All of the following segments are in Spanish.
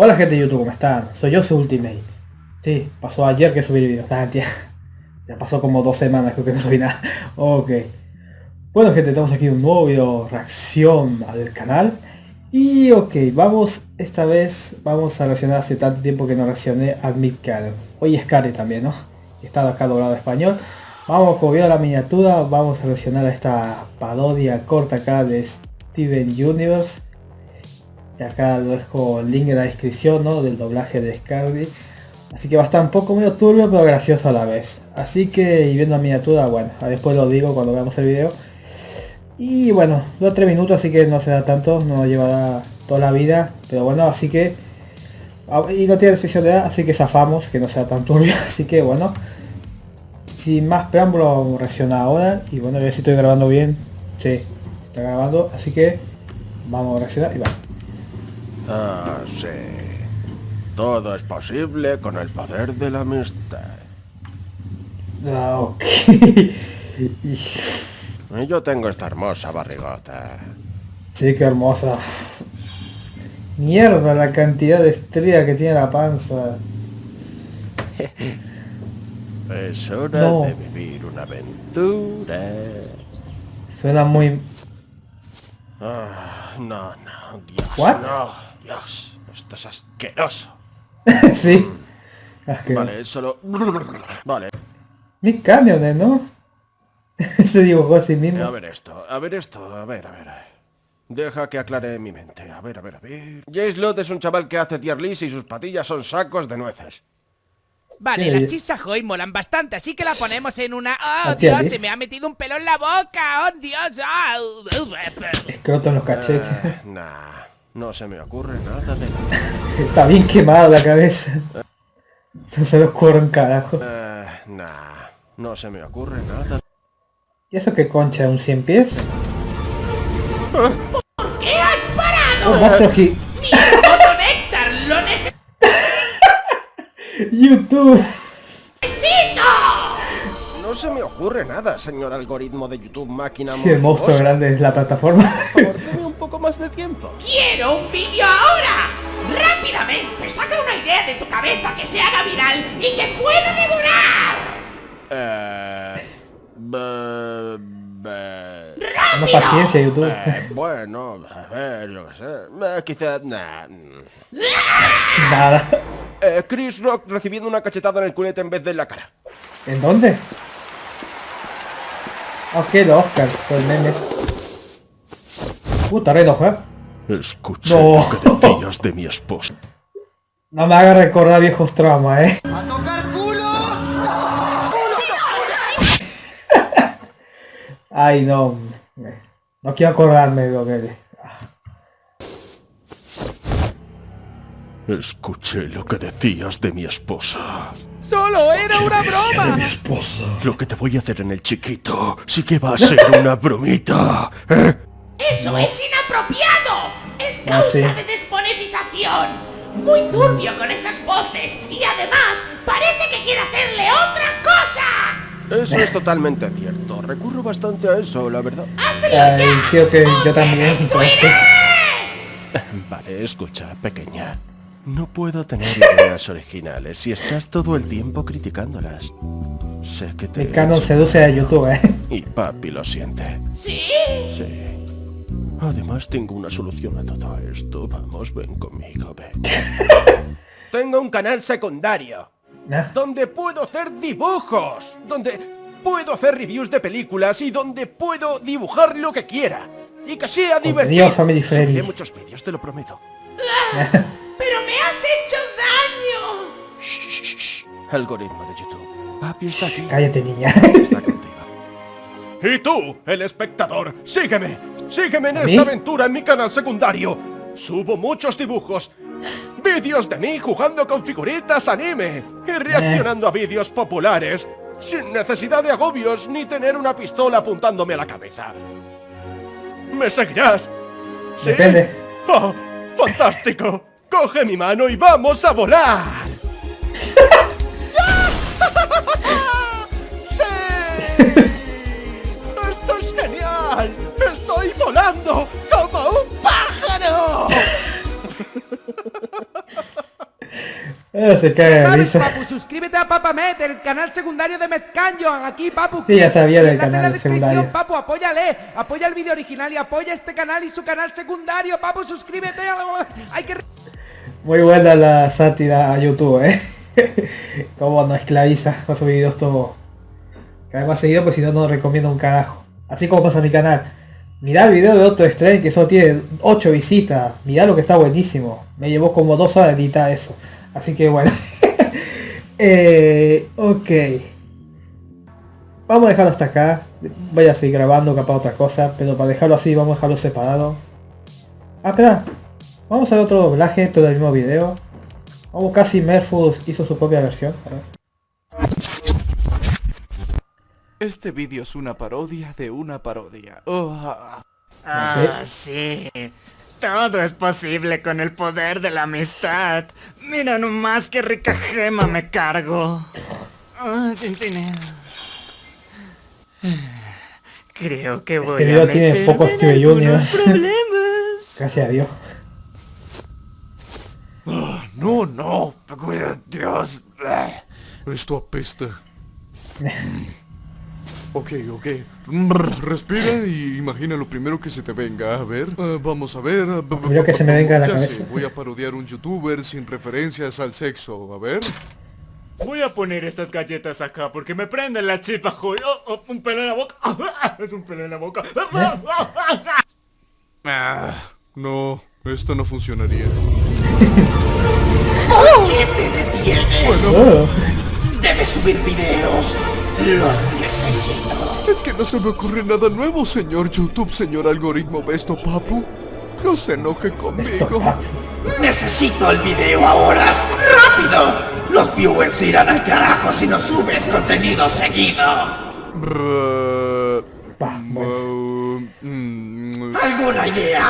Hola gente de YouTube, ¿cómo están? Soy soy Ultimate. Sí, pasó ayer que subí el video. Ya pasó como dos semanas creo que no subí nada. Ok. Bueno gente, tenemos aquí un nuevo video reacción al canal. Y ok, vamos, esta vez vamos a reaccionar hace tanto tiempo que no reaccioné a Midcar. Hoy es Cari también, ¿no? Está acá doblado español. Vamos, como vieron la miniatura, vamos a reaccionar a esta parodia corta acá de Steven Universe y acá lo dejo el link en la descripción ¿no? del doblaje de Scarly. Así que va a estar un poco medio turbio pero gracioso a la vez. Así que y viendo la miniatura, bueno, después lo digo cuando veamos el video. Y bueno, dos 3 minutos así que no se da tanto, no llevará toda la vida. Pero bueno, así que... Y no tiene restricción de edad, así que zafamos, que no sea tan turbio. Así que bueno, sin más preámbulo vamos a reaccionar ahora. Y bueno, a si estoy grabando bien. Sí, está grabando, así que vamos a reaccionar y vamos. Ah, sí. Todo es posible con el poder de la amistad. Ah, ok. Yo tengo esta hermosa barrigota. Sí, qué hermosa. Mierda la cantidad de estrella que tiene la panza. es hora de vivir una aventura. Suena muy... Ah, no, no, Dios, ¿What? no. Dios, esto es asqueroso. sí. Vale, solo... Vale. Mi Canyon, ¿no? Se dibujó a sí mismo. A ver esto, a ver esto, a ver, a ver. Deja que aclare mi mente. A ver, a ver, a ver. Jace Lot es un chaval que hace tier list y sus patillas son sacos de nueces. Vale, las chisas hoy molan bastante, así que la ponemos en una... ¡Oh, Dios! Se me ha metido un pelo en la boca. ¡Oh, Dios! ¡Oh! Escroto en los cachetes. Uh, nah. No se me ocurre nada de Está bien quemado la cabeza. No se me ocurre un carajo. Eh, nah, no se me ocurre nada. ¿Y eso qué concha? ¿Un 100 pies? ¿Por qué has parado? Un monstruo gi... Néctar lo YouTube. No se me ocurre nada, señor algoritmo de YouTube máquina. Si el monstruo grande es la plataforma. Por favor, un poco más de tiempo. ¡Quiero un vídeo ahora! ¡Rápidamente! Saca una idea de tu cabeza que se haga viral y que pueda devorar. Eh... Una paciencia, YouTube. Eh, bueno, a ver, yo qué sé. Eh, quizá... Nah. Nada. Eh, Chris Rock recibiendo una cachetada en el culete en vez de en la cara. ¿En dónde? Ok, los Oscar, fue el meme. Puta, reloj, ¿eh? Escuché lo que decías de mi esposa. No me haga recordar viejos traumas, ¿eh? ¡A tocar culos! Ay, no. No quiero acordarme de lo que... Escuché lo que decías de mi esposa. ¡Solo era una broma! mi esposa. Lo que te voy a hacer en el chiquito sí que va a ser una bromita. ¿eh? ¡Eso es inapropiado! ¡Es ah, causa de desmonetización! Muy turbio con esas voces y además parece que quiere hacerle otra cosa. Eso es totalmente cierto. Recurro bastante a eso, la verdad. Ay, creo que yo también. Vale, escucha, pequeña. No puedo tener ideas originales si estás todo el tiempo criticándolas. Sé que te... El canon seduce a YouTube, ¿eh? Y papi lo siente. ¿Sí? Sí. Además tengo una solución a todo esto. Vamos, ven conmigo, ven. tengo un canal secundario. Donde puedo hacer dibujos. Donde puedo hacer reviews de películas y donde puedo dibujar lo que quiera. Y que sea divertido. Family friendly. muchos vídeos, te lo prometo. ¡Pero me has hecho daño! Algoritmo de YouTube. Papi está aquí. Cállate, niña. Está contigo. Y tú, el espectador, sígueme. Sígueme en esta aventura en mi canal secundario. Subo muchos dibujos, vídeos de mí jugando con figuritas anime y reaccionando a vídeos populares sin necesidad de agobios ni tener una pistola apuntándome a la cabeza. ¿Me seguirás? ¿Sí? Depende. ¡Oh, fantástico! ¡Coge mi mano y vamos a volar! ¡Sí! ¡Esto es genial! ¡Estoy volando como un pájaro! Se cae de risa. Papu, suscríbete a Papamet, el canal secundario de Metcanyon. Aquí, Papu. Sí, ya sabía del Enlace en la canal descripción, secundario. Papu, apóyale. Apoya el vídeo original y apoya este canal y su canal secundario. Papu, suscríbete. Hay que... Muy buena la sátira a YouTube, eh. Como nos esclaviza con sus videos todo. Cada vez más seguido, pues si no, no recomiendo un carajo. Así como pasa mi canal. Mirá el video de otro stream que solo tiene 8 visitas. Mirá lo que está buenísimo. Me llevó como 2 horas editar eso. Así que bueno. eh, ok. Vamos a dejarlo hasta acá. Voy a seguir grabando capaz otra cosa. Pero para dejarlo así vamos a dejarlo separado. Ah, espera. Vamos a ver otro doblaje, pero del mismo video. Vamos casi Merfus hizo su propia versión. A ver. Este vídeo es una parodia de una parodia. Oh, ah, Ah, sí. Todo es posible con el poder de la amistad. Mira nomás qué rica gema me cargo. Ah, tintineo. Creo que voy Este video a tiene meterme poco en Steve Juniors. problemas. Gracias a Dios. no, no. Dios. Esto apesta. Ok, ok. Respira y imagina lo primero que se te venga. A ver, eh, vamos a ver. Lo primero que se me venga a la ya cabeza. sé, voy a parodiar un youtuber sin referencias al sexo. A ver. Voy a poner estas galletas acá porque me prenden la chipa, joder. Oh, oh, un pelo en la boca. Es un pelo en la boca. Ah, no, esto no funcionaría. ¿Qué te detienes? Oh, Debes subir videos. Los necesito. Es que no se me ocurre nada nuevo, señor YouTube, señor algoritmo Besto Papu. No se enoje esto, conmigo. Necesito el video ahora. ¡Rápido! Los viewers se irán al carajo si no subes contenido seguido. Brr, Va, bueno. uh, mm, ¿Alguna idea?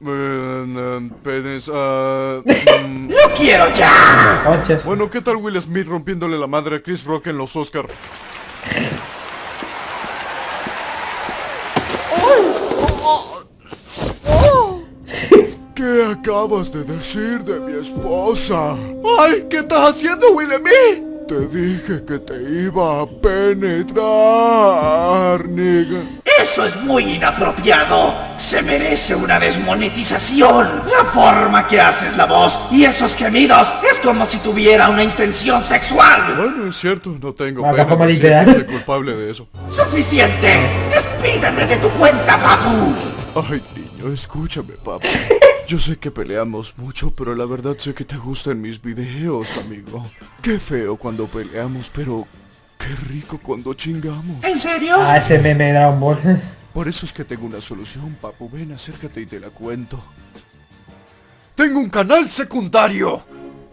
Uh, uh, penes, ah, mm. ¡Lo quiero ya! Conches. Bueno, ¿qué tal Will Smith rompiéndole la madre a Chris Rock en los Oscar? ¿Qué acabas de decir de mi esposa? ¡Ay! ¿Qué estás haciendo, Will Smith? Te dije que te iba a penetrar, nigga. Eso es muy inapropiado. Se merece una desmonetización. La forma que haces la voz y esos gemidos es como si tuviera una intención sexual. Bueno, es cierto, no tengo pena soy culpable de eso. ¡Suficiente! ¡Despídete de tu cuenta, papu! Ay, niño, escúchame, papá. Yo sé que peleamos mucho, pero la verdad sé que te gustan mis videos, amigo. Qué feo cuando peleamos, pero qué rico cuando chingamos. ¿En serio? Ah, ese meme de Dragon Ball. Por eso es que tengo una solución, papu. Ven, acércate y te la cuento. Tengo un canal secundario.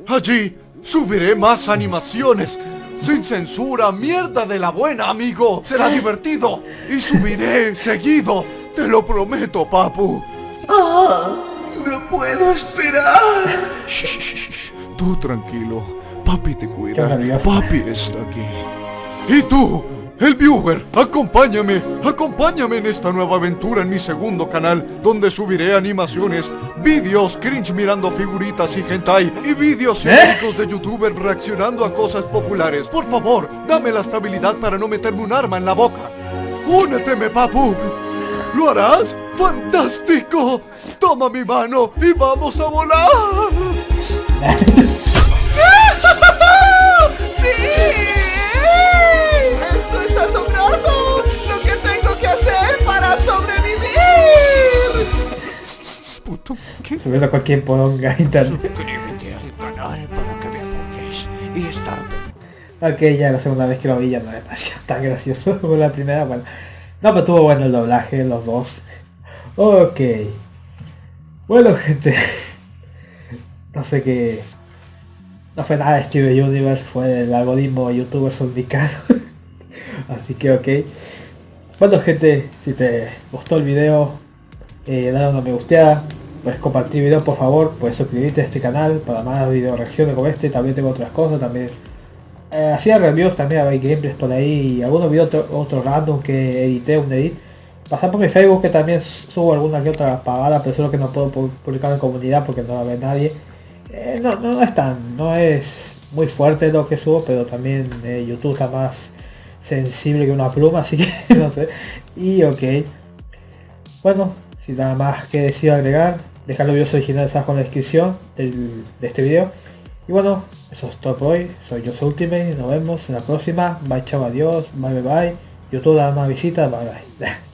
Allí subiré más animaciones. Sin censura, mierda de la buena, amigo. Será divertido. Y subiré seguido. Te lo prometo, papu. No puedo esperar. Shh, shh, shh. Tú tranquilo. Papi te cuida. Papi está aquí. Y tú, el viewer, acompáñame. Acompáñame en esta nueva aventura en mi segundo canal, donde subiré animaciones, vídeos cringe mirando figuritas y hentai y vídeos ¿Eh? históricos de youtubers reaccionando a cosas populares. Por favor, dame la estabilidad para no meterme un arma en la boca. Úneteme, papu. ¿Lo harás? ¡Fantástico! Toma mi mano y vamos a volar. Puto, ¿qué? Subiendo cualquier ponga internet. Suscríbete al canal para que me apoyes y estar Ok, ya la segunda vez que lo vi ya no me pareció tan gracioso como la primera. Bueno, no, pero estuvo bueno el doblaje, los dos. Ok. Bueno, gente. No sé qué. No fue nada de Steven Universe, fue el algoritmo de youtubers indicado. Así que ok. Bueno gente, si te gustó el video, eh, dale una me gusteada, puedes compartir el video por favor, puedes suscribirte a este canal para más video reacciones como este, también tengo otras cosas, también eh, hacía reviews también, hay gameplays por ahí, algunos videos otro, random que edité, un edit. Pasar por mi Facebook que también subo alguna que otra pagada, pero solo que no puedo pu- publicar en comunidad porque no la ve nadie. Eh, no, no es tan, no es muy fuerte lo que subo, pero también eh, YouTube está más sensible que una pluma, así que no sé. Y ok. Bueno, sin nada más que decir agregar, dejar los videos originales abajo en la descripción de este video. Y bueno, eso es todo por hoy. Soy yo Ultimate, nos vemos en la próxima. Bye chao, adiós, bye bye bye. YouTube da más visitas, bye bye.